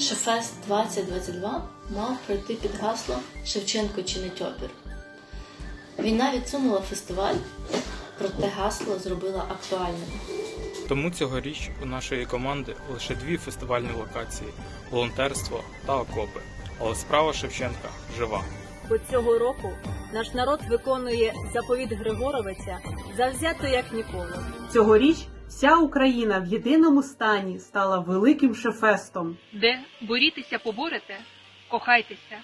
Шефест 2022 мав пройти під гаслом Шевченко чинить опір. Війна відсунула фестиваль, проте гасло зробила актуальним. Тому цьогоріч у нашої команди лише дві фестивальні локації волонтерство та окопи. Але справа Шевченка жива. Бо цього року наш народ виконує заповіт Григоровиця завзято як ніколи. Цьогоріч вся Україна в єдиному стані стала великим шефестом. де борітеся поборете, кохайтеся,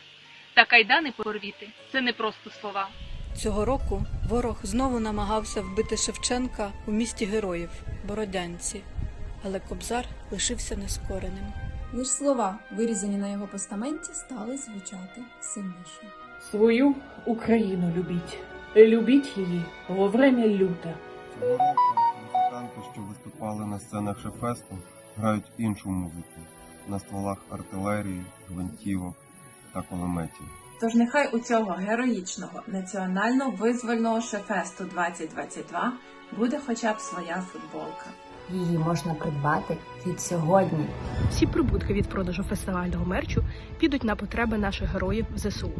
та кайдани порвіти це не просто слова. Цього року ворог знову намагався вбити Шевченка у місті героїв Бородянці, але Кобзар лишився нескореним. Лиш слова, вирізані на його постаменті, стали звучати сильніше. Свою Україну любіть. Любіть її во время люте. Музиканти, що виступали на сценах Шефесту, грають іншу музику на стволах артилерії, гвинтівок та кулеметів. Тож нехай у цього героїчного національно-визвольного шефесту 2022 буде хоча б своя футболка. Її можна придбати від сьогодні. Всі прибутки від продажу фестивального мерчу підуть на потреби наших героїв в ЗСУ.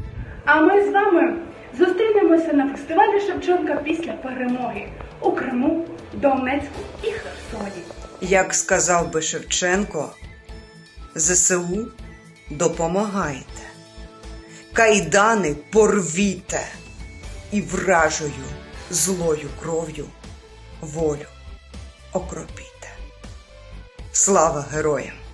А ми з вами зустрінемося на фестивалі Шевченка після перемоги у Криму, Донецьку і Херсоні. Як сказав би Шевченко, ЗСУ допомагайте, кайдани порвіте і вражою злою кров'ю волю окропіте. Слава героям!